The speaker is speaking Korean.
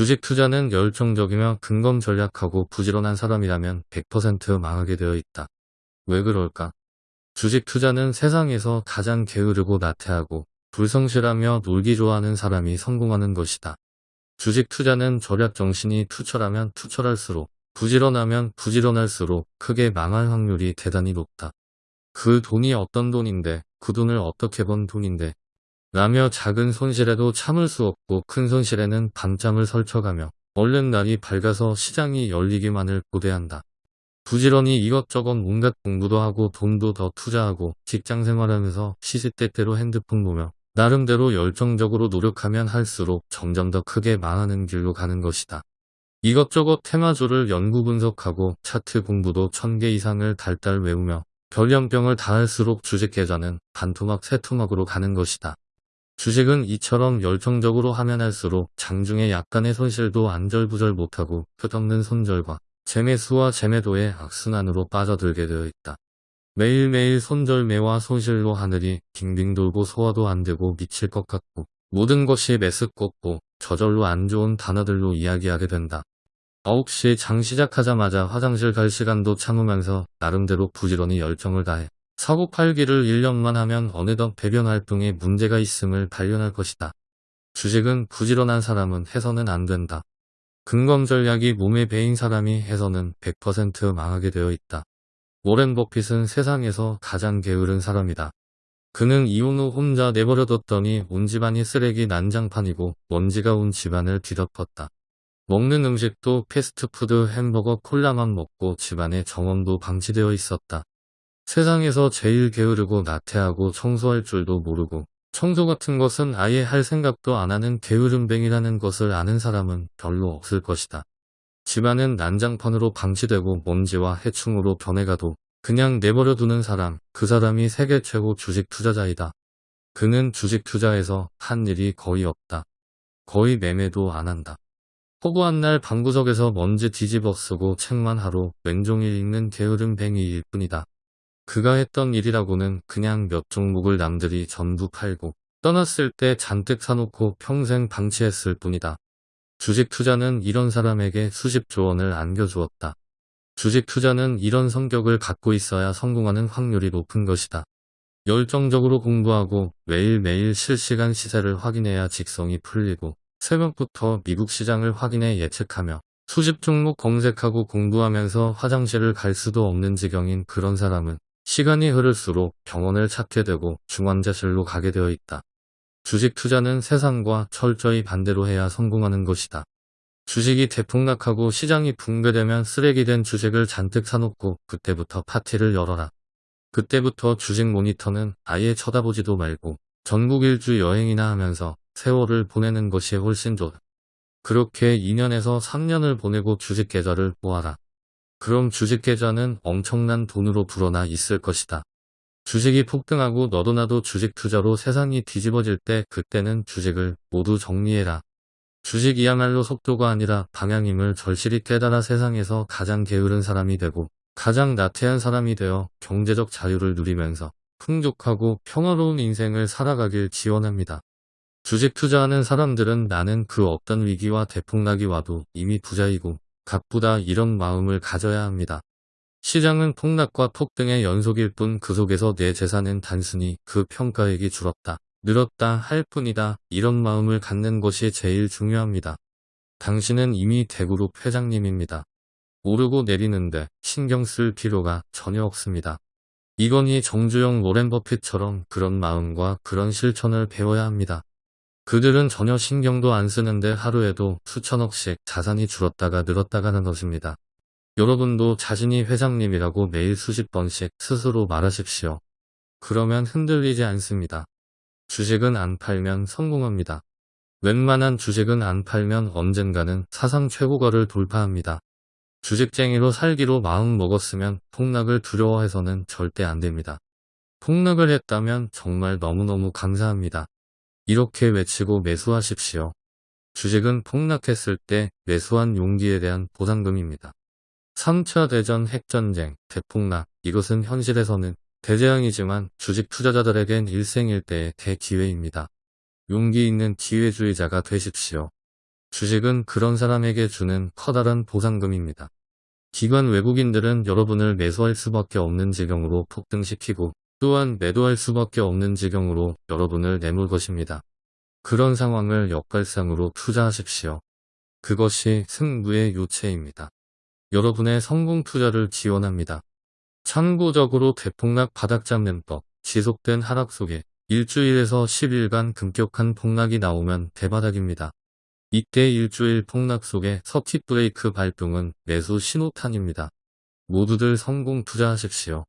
주식 투자는 열정적이며 근검 전략하고 부지런한 사람이라면 100% 망하게 되어 있다. 왜 그럴까? 주식 투자는 세상에서 가장 게으르고 나태하고 불성실하며 놀기 좋아하는 사람이 성공하는 것이다. 주식 투자는 절약 정신이 투철하면 투철할수록 부지런하면 부지런할수록 크게 망할 확률이 대단히 높다. 그 돈이 어떤 돈인데 그 돈을 어떻게 번 돈인데 라며 작은 손실에도 참을 수 없고 큰 손실에는 밤잠을 설쳐가며 얼른 날이 밝아서 시장이 열리기만을 고대한다. 부지런히 이것저것 온갖 공부도 하고 돈도 더 투자하고 직장 생활하면서 시시때때로 핸드폰 보며 나름대로 열정적으로 노력하면 할수록 점점 더 크게 망하는 길로 가는 것이다. 이것저것 테마주를 연구 분석하고 차트 공부도 천개 이상을 달달 외우며 별연병을 다 할수록 주식 계좌는 반토막 세토막으로 가는 것이다. 주식은 이처럼 열정적으로 하면 할수록 장중에 약간의 손실도 안절부절 못하고 끝없는 손절과 재매수와 재매도의 악순환으로 빠져들게 되어 있다. 매일매일 손절매와 손실로 하늘이 빙빙 돌고 소화도 안되고 미칠 것 같고 모든 것이 메스껍고 저절로 안 좋은 단어들로 이야기하게 된다. 9시 장 시작하자마자 화장실 갈 시간도 참으면서 나름대로 부지런히 열정을 다해 사고 팔기를 1년만 하면 어느덧 배변 활동에 문제가 있음을 발견할 것이다. 주식은 부지런한 사람은 해서는 안 된다. 근검 전략이 몸에 배인 사람이 해서는 100% 망하게 되어 있다. 워렌 버핏은 세상에서 가장 게으른 사람이다. 그는 이혼 후 혼자 내버려뒀더니 온 집안이 쓰레기 난장판이고 먼지가 온 집안을 뒤덮었다. 먹는 음식도 패스트푸드 햄버거 콜라만 먹고 집안에 정원도 방치되어 있었다. 세상에서 제일 게으르고 나태하고 청소할 줄도 모르고 청소 같은 것은 아예 할 생각도 안 하는 게으름뱅이라는 것을 아는 사람은 별로 없을 것이다. 집안은 난장판으로 방치되고 먼지와 해충으로 변해가도 그냥 내버려 두는 사람, 그 사람이 세계 최고 주식 투자자이다. 그는 주식 투자에서 한 일이 거의 없다. 거의 매매도 안 한다. 허구한 날 방구석에서 먼지 뒤집어 쓰고 책만 하루 왼종일 읽는 게으름뱅이일 뿐이다. 그가 했던 일이라고는 그냥 몇 종목을 남들이 전부 팔고 떠났을 때 잔뜩 사놓고 평생 방치했을 뿐이다. 주식 투자는 이런 사람에게 수십 조 원을 안겨주었다. 주식 투자는 이런 성격을 갖고 있어야 성공하는 확률이 높은 것이다. 열정적으로 공부하고 매일매일 실시간 시세를 확인해야 직성이 풀리고 새벽부터 미국 시장을 확인해 예측하며 수십 종목 검색하고 공부하면서 화장실을 갈 수도 없는 지경인 그런 사람은 시간이 흐를수록 병원을 찾게 되고 중환자실로 가게 되어 있다. 주식 투자는 세상과 철저히 반대로 해야 성공하는 것이다. 주식이 대폭락하고 시장이 붕괴되면 쓰레기된 주식을 잔뜩 사놓고 그때부터 파티를 열어라. 그때부터 주식 모니터는 아예 쳐다보지도 말고 전국 일주 여행이나 하면서 세월을 보내는 것이 훨씬 좋다. 그렇게 2년에서 3년을 보내고 주식 계좌를 모아라. 그럼 주식 계좌는 엄청난 돈으로 불어나 있을 것이다. 주식이 폭등하고 너도 나도 주식 투자로 세상이 뒤집어질 때 그때는 주식을 모두 정리해라. 주식이야말로 속도가 아니라 방향임을 절실히 깨달아 세상에서 가장 게으른 사람이 되고 가장 나태한 사람이 되어 경제적 자유를 누리면서 풍족하고 평화로운 인생을 살아가길 지원합니다. 주식 투자하는 사람들은 나는 그 어떤 위기와 대폭락이 와도 이미 부자이고 값보다 이런 마음을 가져야 합니다. 시장은 폭락과 폭등의 연속일 뿐 그 속에서 내 재산은 단순히 그 평가액이 줄었다, 늘었다 할 뿐이다. 이런 마음을 갖는 것이 제일 중요합니다. 당신은 이미 대그룹 회장님입니다. 오르고 내리는데 신경 쓸 필요가 전혀 없습니다. 이건희 정주영 로렌 버핏처럼 그런 마음과 그런 실천을 배워야 합니다. 그들은 전혀 신경도 안 쓰는데 하루에도 수천억씩 자산이 줄었다가 늘었다가는 것입니다. 여러분도 자신이 회장님이라고 매일 수십 번씩 스스로 말하십시오. 그러면 흔들리지 않습니다. 주식은 안 팔면 성공합니다. 웬만한 주식은 안 팔면 언젠가는 사상 최고가를 돌파합니다. 주식쟁이로 살기로 마음 먹었으면 폭락을 두려워해서는 절대 안 됩니다. 폭락을 했다면 정말 너무너무 감사합니다. 이렇게 외치고 매수하십시오. 주식은 폭락했을 때 매수한 용기에 대한 보상금입니다. 3차 대전 핵전쟁, 대폭락, 이것은 현실에서는 대재앙이지만 주식 투자자들에겐 일생일대의 대기회입니다. 용기 있는 기회주의자가 되십시오. 주식은 그런 사람에게 주는 커다란 보상금입니다. 기관 외국인들은 여러분을 매수할 수밖에 없는 지경으로 폭등시키고 또한 매도할 수밖에 없는 지경으로 여러분을 내몰 것입니다. 그런 상황을 역발상으로 투자하십시오. 그것이 승부의 요체입니다. 여러분의 성공 투자를 지원합니다. 참고적으로 대폭락 바닥 잡는 법, 지속된 하락 속에 일주일에서 10일간 급격한 폭락이 나오면 대바닥입니다. 이때 일주일 폭락 속에 서킷 브레이크 발동은 매수 신호탄입니다. 모두들 성공 투자하십시오.